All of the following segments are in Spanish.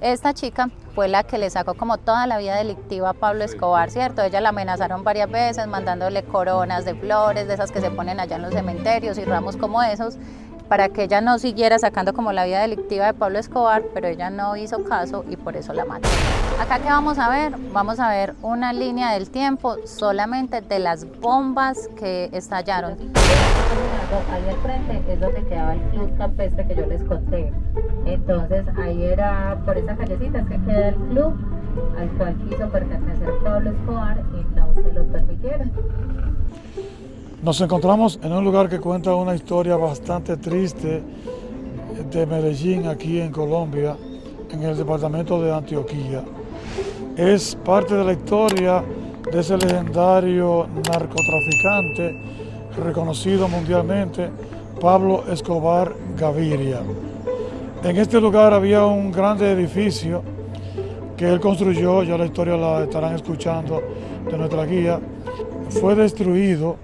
Esta chica fue la que le sacó como toda la vida delictiva a Pablo Escobar, ¿cierto? Ella la amenazaron varias veces mandándole coronas de flores, de esas que se ponen allá en los cementerios y ramos como esos, para que ella no siguiera sacando como la vida delictiva de Pablo Escobar, pero ella no hizo caso y por eso la mató. Acá que vamos a ver, vamos a ver una línea del tiempo solamente de las bombas que estallaron. Ahí al frente es donde quedaba el club campestre que yo les conté. Entonces ahí era por esa callecita que queda el club al cual quiso pertenecer Pablo Escobar y no se lo permitieron. Nos encontramos en un lugar que cuenta una historia bastante triste de Medellín, aquí en Colombia, en el departamento de Antioquía. Es parte de la historia de ese legendario narcotraficante reconocido mundialmente, Pablo Escobar Gaviria. En este lugar había un grande edificio que él construyó, ya la historia la estarán escuchando de nuestra guía, fue destruido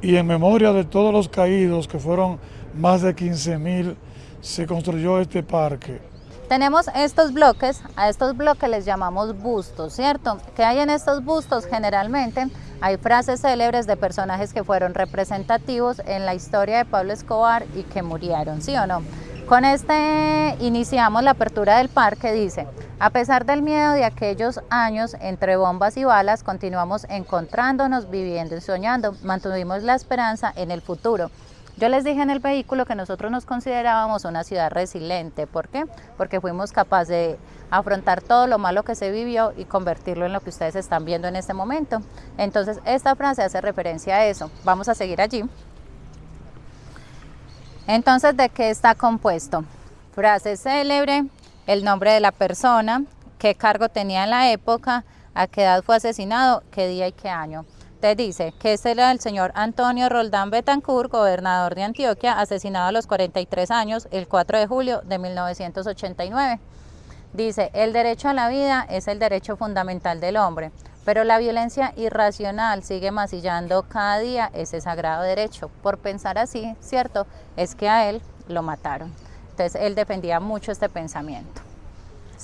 y en memoria de todos los caídos, que fueron más de 15 mil, se construyó este parque. Tenemos estos bloques, a estos bloques les llamamos bustos, ¿cierto? ¿Qué hay en estos bustos? Generalmente hay frases célebres de personajes que fueron representativos en la historia de Pablo Escobar y que murieron, ¿sí o no? Con este iniciamos la apertura del parque, dice, a pesar del miedo de aquellos años entre bombas y balas, continuamos encontrándonos, viviendo y soñando, mantuvimos la esperanza en el futuro. Yo les dije en el vehículo que nosotros nos considerábamos una ciudad resiliente. ¿Por qué? Porque fuimos capaces de afrontar todo lo malo que se vivió y convertirlo en lo que ustedes están viendo en este momento. Entonces, esta frase hace referencia a eso. Vamos a seguir allí. Entonces, ¿de qué está compuesto? Frase célebre, el nombre de la persona, qué cargo tenía en la época, a qué edad fue asesinado, qué día y qué año. Te dice que era el señor Antonio Roldán Betancourt, gobernador de Antioquia, asesinado a los 43 años el 4 de julio de 1989. Dice, el derecho a la vida es el derecho fundamental del hombre, pero la violencia irracional sigue masillando cada día ese sagrado derecho. Por pensar así, ¿cierto? Es que a él lo mataron. Entonces él defendía mucho este pensamiento.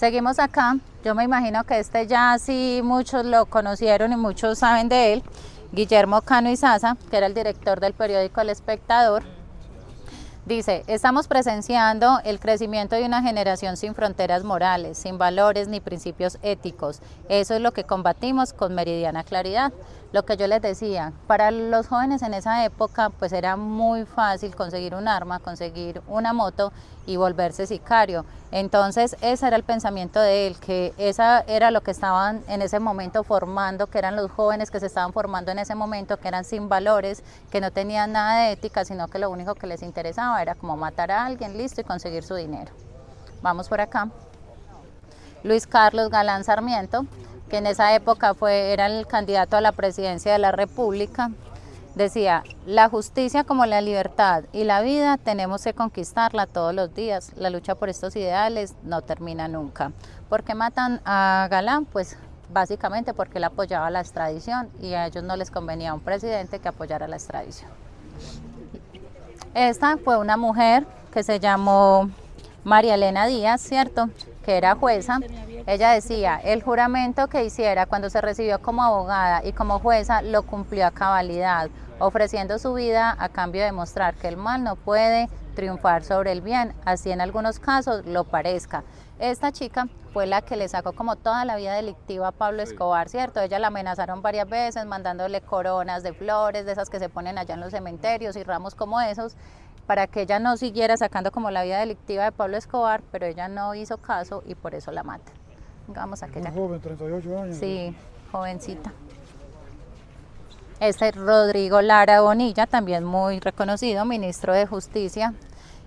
Seguimos acá. Yo me imagino que este ya sí muchos lo conocieron y muchos saben de él. Guillermo Cano Izaza, que era el director del periódico El Espectador, Dice, estamos presenciando el crecimiento de una generación sin fronteras morales, sin valores ni principios éticos. Eso es lo que combatimos con meridiana claridad. Lo que yo les decía, para los jóvenes en esa época pues era muy fácil conseguir un arma, conseguir una moto y volverse sicario. Entonces ese era el pensamiento de él, que esa era lo que estaban en ese momento formando, que eran los jóvenes que se estaban formando en ese momento, que eran sin valores, que no tenían nada de ética, sino que lo único que les interesaba era como matar a alguien, listo, y conseguir su dinero. Vamos por acá. Luis Carlos Galán Sarmiento, que en esa época fue, era el candidato a la presidencia de la República, decía, la justicia como la libertad y la vida tenemos que conquistarla todos los días. La lucha por estos ideales no termina nunca. ¿Por qué matan a Galán? Pues básicamente porque él apoyaba la extradición y a ellos no les convenía un presidente que apoyara la extradición. Esta fue una mujer que se llamó María Elena Díaz, ¿cierto? Que era jueza ella decía, el juramento que hiciera cuando se recibió como abogada y como jueza lo cumplió a cabalidad, ofreciendo su vida a cambio de mostrar que el mal no puede triunfar sobre el bien, así en algunos casos lo parezca. Esta chica fue la que le sacó como toda la vida delictiva a Pablo Escobar, ¿cierto? Ella la amenazaron varias veces, mandándole coronas de flores, de esas que se ponen allá en los cementerios y ramos como esos, para que ella no siguiera sacando como la vida delictiva de Pablo Escobar, pero ella no hizo caso y por eso la mata. Vamos a aquella. joven, 38 años. Sí, jovencita. Este es Rodrigo Lara Bonilla, también muy reconocido, ministro de Justicia.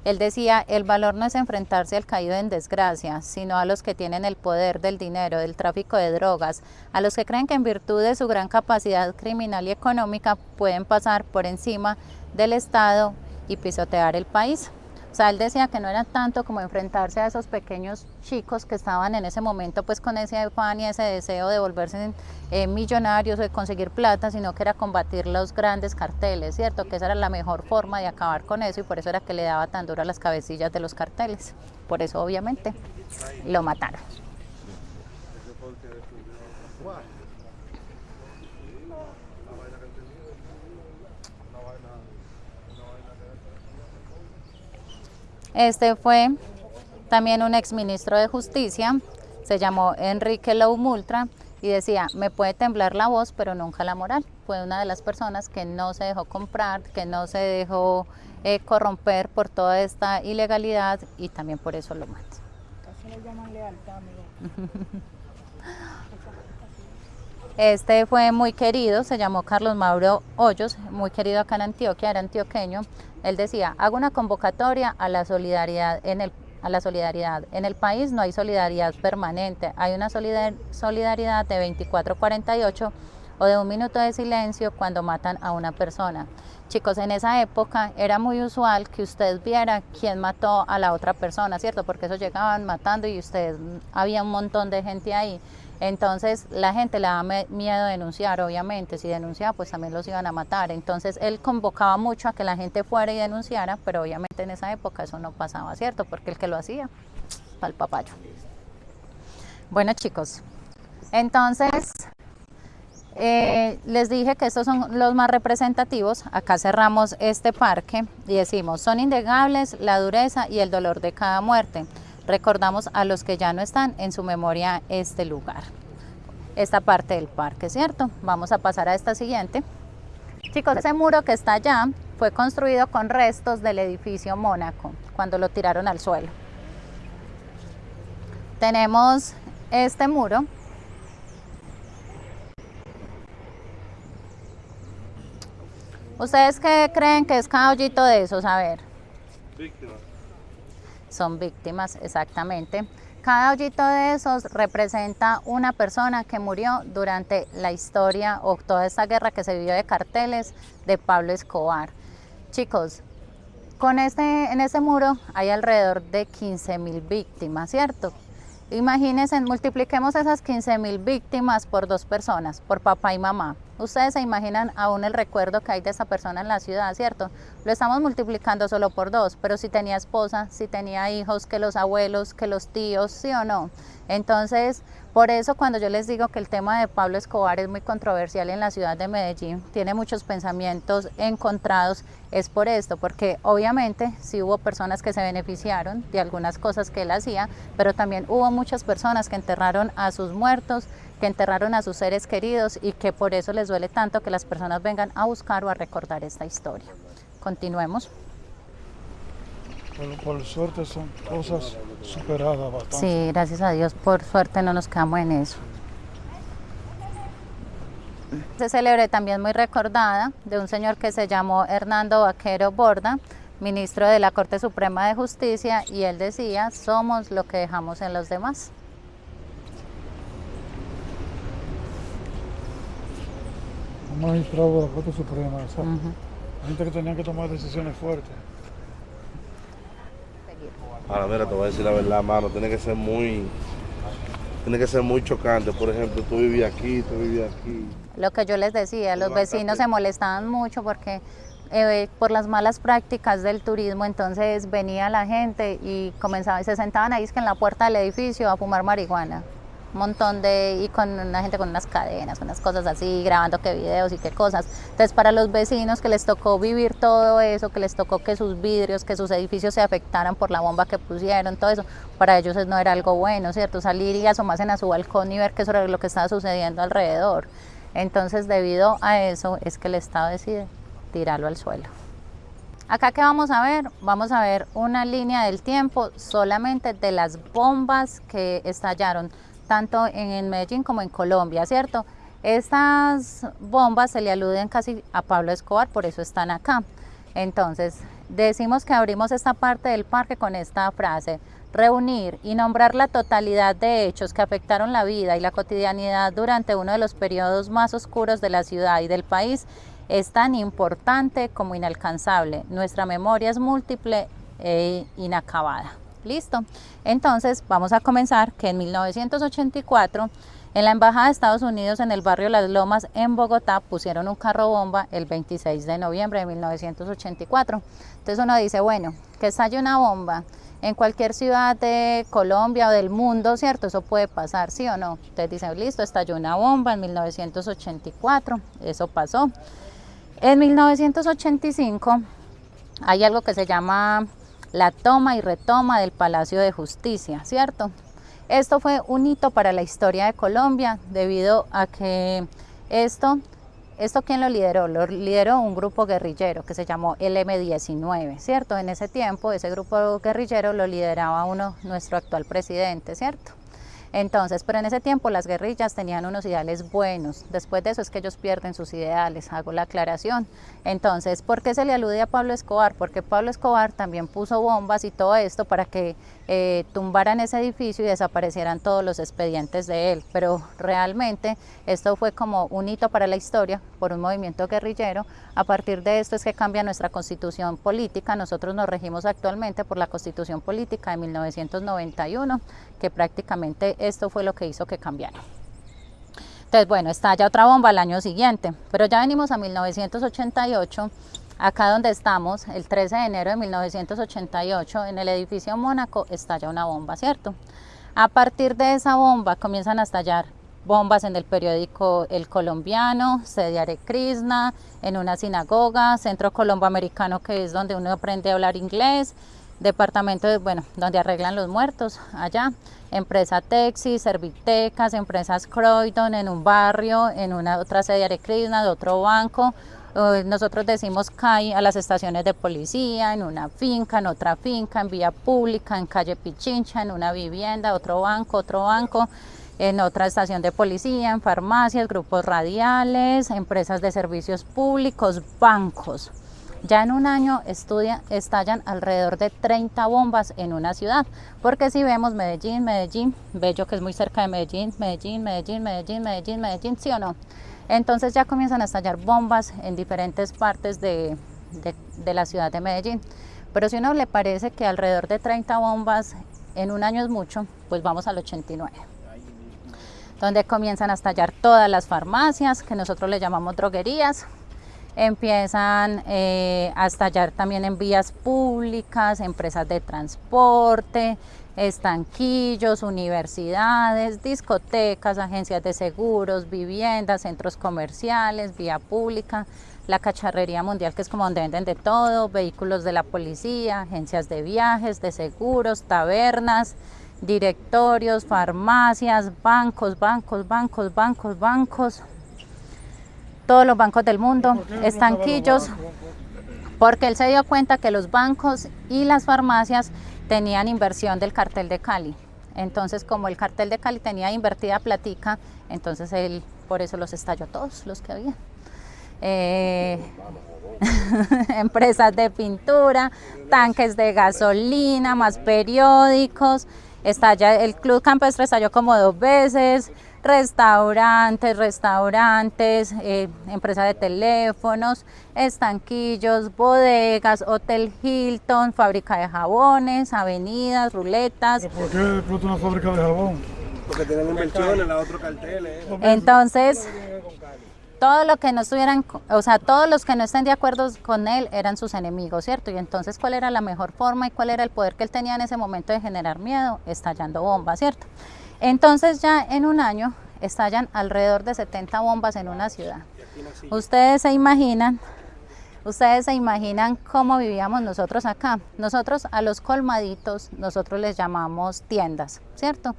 Él decía, el valor no es enfrentarse al caído en desgracia, sino a los que tienen el poder del dinero, del tráfico de drogas, a los que creen que en virtud de su gran capacidad criminal y económica pueden pasar por encima del Estado y pisotear el país. O sea, él decía que no era tanto como enfrentarse a esos pequeños chicos que estaban en ese momento pues con ese afán y ese deseo de volverse eh, millonarios o de conseguir plata, sino que era combatir los grandes carteles, ¿cierto? Que esa era la mejor forma de acabar con eso y por eso era que le daba tan duro a las cabecillas de los carteles. Por eso, obviamente. lo mataron. Este fue también un exministro de Justicia, se llamó Enrique Loumultra y decía, me puede temblar la voz, pero nunca la moral. Fue una de las personas que no se dejó comprar, que no se dejó eh, corromper por toda esta ilegalidad y también por eso lo mata. le llaman lealtad, Este fue muy querido, se llamó Carlos Mauro Hoyos, muy querido acá en Antioquia, era antioqueño. Él decía, hago una convocatoria a la solidaridad en el a la solidaridad. En el país no hay solidaridad permanente, hay una solidaridad de 24-48 o de un minuto de silencio cuando matan a una persona. Chicos, en esa época era muy usual que usted viera quién mató a la otra persona, ¿cierto? Porque eso llegaban matando y usted, había un montón de gente ahí. Entonces la gente le daba miedo denunciar, obviamente, si denunciaba pues también los iban a matar. Entonces él convocaba mucho a que la gente fuera y denunciara, pero obviamente en esa época eso no pasaba, ¿cierto? Porque el que lo hacía, para el papayo. Bueno chicos, entonces eh, les dije que estos son los más representativos. Acá cerramos este parque y decimos, son indegables la dureza y el dolor de cada muerte recordamos a los que ya no están en su memoria este lugar, esta parte del parque, ¿cierto? Vamos a pasar a esta siguiente. Chicos, ese muro que está allá fue construido con restos del edificio Mónaco, cuando lo tiraron al suelo. Tenemos este muro. ¿Ustedes qué creen que es cada hoyito de esos? A ver son víctimas exactamente. Cada hoyito de esos representa una persona que murió durante la historia o toda esta guerra que se vivió de carteles de Pablo Escobar. Chicos, con este, en este muro hay alrededor de 15 mil víctimas, ¿cierto? Imagínense, multipliquemos esas 15 mil víctimas por dos personas, por papá y mamá. Ustedes se imaginan aún el recuerdo que hay de esa persona en la ciudad, ¿cierto? Lo estamos multiplicando solo por dos, pero si tenía esposa, si tenía hijos, que los abuelos, que los tíos, ¿sí o no? Entonces, por eso cuando yo les digo que el tema de Pablo Escobar es muy controversial en la ciudad de Medellín, tiene muchos pensamientos encontrados, es por esto, porque obviamente sí hubo personas que se beneficiaron de algunas cosas que él hacía, pero también hubo muchas personas que enterraron a sus muertos, que enterraron a sus seres queridos y que por eso les duele tanto que las personas vengan a buscar o a recordar esta historia. Continuemos. Por, suerte son cosas superadas bastante. Sí, gracias a Dios, por suerte no nos quedamos en eso. Se celebre también muy recordada de un señor que se llamó Hernando Vaquero Borda, ministro de la Corte Suprema de Justicia, y él decía, somos lo que dejamos en los demás. Un magistrado de la Corte Suprema, gente que tenía que tomar decisiones fuertes. Ahora, mira, te voy a decir la verdad, mano, tiene que ser muy, tiene que ser muy chocante. Por ejemplo, tú vivías aquí, tú vivías aquí. Lo que yo les decía, los vecinos se molestaban mucho porque eh, por las malas prácticas del turismo, entonces venía la gente y comenzaba, se sentaban ahí en la puerta del edificio a fumar marihuana montón de, y con una gente con unas cadenas, unas cosas así, grabando qué videos y qué cosas. Entonces para los vecinos que les tocó vivir todo eso, que les tocó que sus vidrios, que sus edificios se afectaran por la bomba que pusieron, todo eso, para ellos no era algo bueno, ¿cierto? Salir y asomarse a su balcón y ver qué era lo que estaba sucediendo alrededor. Entonces debido a eso es que el Estado decide tirarlo al suelo. Acá que vamos a ver, vamos a ver una línea del tiempo solamente de las bombas que estallaron tanto en Medellín como en Colombia, ¿cierto? Estas bombas se le aluden casi a Pablo Escobar, por eso están acá. Entonces, decimos que abrimos esta parte del parque con esta frase, reunir y nombrar la totalidad de hechos que afectaron la vida y la cotidianidad durante uno de los periodos más oscuros de la ciudad y del país es tan importante como inalcanzable. Nuestra memoria es múltiple e inacabada. Listo. Entonces vamos a comenzar que en 1984 en la Embajada de Estados Unidos en el barrio Las Lomas en Bogotá pusieron un carro bomba el 26 de noviembre de 1984. Entonces uno dice, bueno, que estalle una bomba en cualquier ciudad de Colombia o del mundo, ¿cierto? Eso puede pasar, ¿sí o no? Ustedes dicen, listo, estalló una bomba en 1984, eso pasó. En 1985 hay algo que se llama la toma y retoma del Palacio de Justicia, ¿cierto? Esto fue un hito para la historia de Colombia debido a que esto ¿Esto quién lo lideró? Lo lideró un grupo guerrillero que se llamó el M19, ¿cierto? En ese tiempo ese grupo guerrillero lo lideraba uno, nuestro actual presidente, ¿cierto? Entonces, pero en ese tiempo las guerrillas tenían unos ideales buenos. Después de eso es que ellos pierden sus ideales, hago la aclaración. Entonces, ¿por qué se le alude a Pablo Escobar? Porque Pablo Escobar también puso bombas y todo esto para que eh, tumbaran ese edificio y desaparecieran todos los expedientes de él. Pero realmente esto fue como un hito para la historia por un movimiento guerrillero. A partir de esto es que cambia nuestra constitución política. Nosotros nos regimos actualmente por la constitución política de 1991, que prácticamente esto fue lo que hizo que cambiara. Entonces, bueno, estalla otra bomba al año siguiente, pero ya venimos a 1988, acá donde estamos, el 13 de enero de 1988, en el edificio Mónaco, estalla una bomba, ¿cierto? A partir de esa bomba comienzan a estallar bombas en el periódico El Colombiano, Sediare Krishna, en una sinagoga, Centro Colombo Americano, que es donde uno aprende a hablar inglés, departamento, de, bueno, donde arreglan los muertos, allá, empresa Texi, Servitecas, empresas Croydon en un barrio, en una otra sede de Krishna, de otro banco, nosotros decimos CAI a las estaciones de policía, en una finca, en otra finca, en vía pública, en calle Pichincha, en una vivienda, otro banco, otro banco, en otra estación de policía, en farmacias, grupos radiales, empresas de servicios públicos, bancos. Ya en un año estudia, estallan alrededor de 30 bombas en una ciudad, porque si vemos Medellín, Medellín, Bello que es muy cerca de Medellín, Medellín, Medellín, Medellín, Medellín, Medellín, ¿sí o no? Entonces ya comienzan a estallar bombas en diferentes partes de, la ciudad de Medellín. Pero si uno le parece que alrededor de 30 bombas en un año es mucho, pues vamos al 89 donde comienzan a estallar todas las farmacias, que nosotros le llamamos droguerías, empiezan eh, a estallar también en vías públicas, empresas de transporte, estanquillos, universidades, discotecas, agencias de seguros, viviendas, centros comerciales, vía pública, la cacharrería mundial que es como donde venden de todo, vehículos de la policía, agencias de viajes, de seguros, tabernas, directorios, farmacias, bancos, bancos, bancos, bancos, bancos, todos los bancos del mundo, estanquillos, porque él se dio cuenta que los bancos y las farmacias tenían inversión del cartel de Cali. Entonces, como el cartel de Cali tenía invertida platica, entonces él por eso los estalló todos los que había. Eh, empresas de pintura, tanques de gasolina, más periódicos, estalla, el Club Campestre estalló como dos veces, restaurantes, restaurantes, eh, empresa de teléfonos, estanquillos, bodegas, Hotel Hilton, fábrica de jabones, avenidas, ruletas. ¿Por qué explota una fábrica de jabón? Porque tienen inversiones, la otro cartel. Entonces, todo lo que no estuvieran, o sea, todos los que no estén de acuerdo con él eran sus enemigos, ¿cierto? Y entonces, ¿cuál era la mejor forma y cuál era el poder que él tenía en ese momento de generar miedo? Estallando bombas, ¿cierto? Entonces ya en un año estallan alrededor de 70 bombas en una ciudad. Ustedes se imaginan, ustedes se imaginan cómo vivíamos nosotros acá. Nosotros a los colmaditos, nosotros les llamamos tiendas, ¿cierto?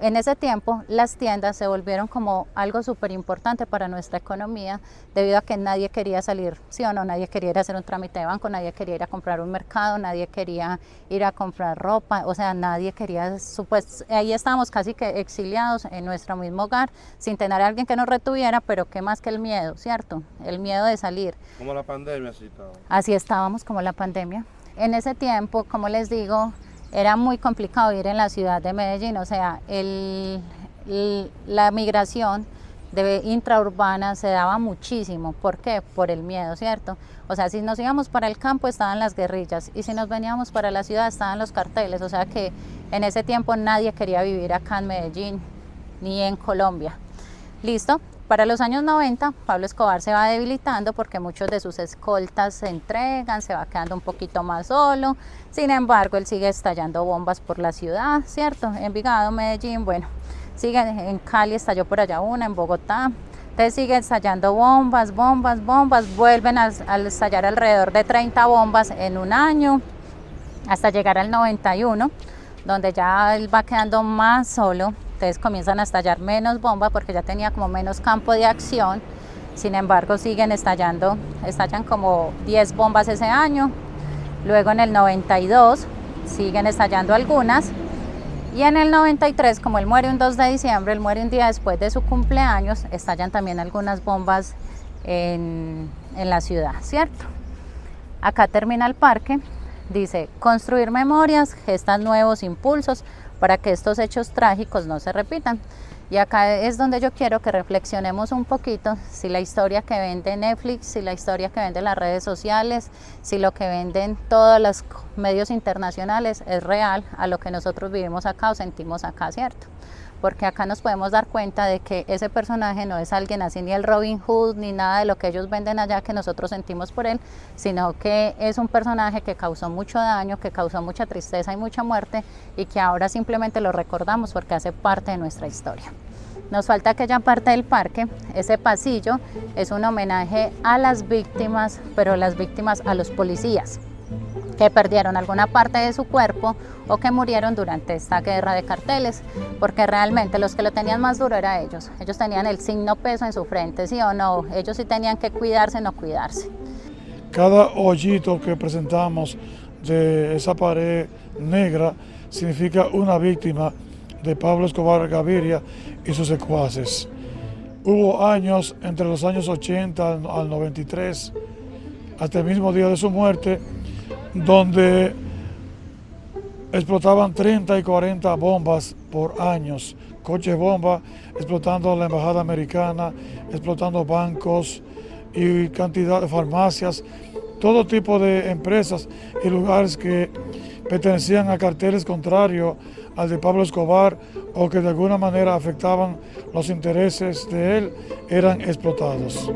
En ese tiempo las tiendas se volvieron como algo súper importante para nuestra economía debido a que nadie quería salir, sí o no, nadie quería ir a hacer un trámite de banco, nadie quería ir a comprar un mercado, nadie quería ir a comprar ropa, o sea, nadie quería, pues ahí estábamos casi que exiliados en nuestro mismo hogar sin tener a alguien que nos retuviera, pero qué más que el miedo, ¿cierto? El miedo de salir. Como la pandemia, así Así estábamos como la pandemia. En ese tiempo, como les digo, era muy complicado ir en la ciudad de Medellín, o sea, el, la migración de intraurbana se daba muchísimo. ¿Por qué? Por el miedo, ¿cierto? O sea, si nos íbamos para el campo estaban las guerrillas y si nos veníamos para la ciudad estaban los carteles. O sea que en ese tiempo nadie quería vivir acá en Medellín ni en Colombia. ¿Listo? Para los años 90, Pablo Escobar se va debilitando porque muchos de sus escoltas se entregan, se va quedando un poquito más solo. Sin embargo, él sigue estallando bombas por la ciudad, ¿cierto? Envigado, Medellín, bueno, sigue en Cali, estalló por allá una, en Bogotá. Entonces sigue estallando bombas, bombas, bombas, vuelven a, a estallar alrededor de 30 bombas en un año, hasta llegar al 91, donde ya él va quedando más solo, entonces comienzan a estallar menos bombas porque ya tenía como menos campo de acción. Sin embargo, siguen estallando, estallan como 10 bombas ese año. Luego en el 92 siguen estallando algunas. Y en el 93, como él muere un 2 de diciembre, él muere un día después de su cumpleaños, estallan también algunas bombas en, en la ciudad, ¿cierto? Acá termina el parque. Dice, construir memorias, gestan nuevos impulsos, para que estos hechos trágicos no se repitan. Y acá es donde yo quiero que reflexionemos un poquito si la historia que vende Netflix, si la historia que vende las redes sociales, si lo que venden todos los medios internacionales es real a lo que nosotros vivimos acá o sentimos acá, ¿cierto? Porque acá nos podemos dar cuenta de que ese personaje no es alguien así ni el Robin Hood ni nada de lo que ellos venden allá que nosotros sentimos por él, sino que es un personaje que causó mucho daño, que causó mucha tristeza y mucha muerte y que ahora simplemente lo recordamos porque hace parte de nuestra historia. Nos falta aquella parte del parque, ese pasillo es un homenaje a las víctimas, pero las víctimas a los policías que perdieron alguna parte de su cuerpo o que murieron durante esta guerra de carteles, porque realmente los que lo tenían más duro eran ellos. Ellos tenían el signo peso en su frente, sí o no, ellos sí tenían que cuidarse, no cuidarse. Cada hoyito que presentamos de esa pared negra significa una víctima de Pablo Escobar Gaviria y sus secuaces. Hubo años, entre los años 80 al 93, hasta el mismo día de su muerte, donde explotaban 30 y 40 bombas por años, coches bomba, explotando la embajada americana, explotando bancos y cantidad de farmacias, todo tipo de empresas y lugares que pertenecían a carteles contrarios al de Pablo Escobar o que de alguna manera afectaban los intereses de él, eran explotados.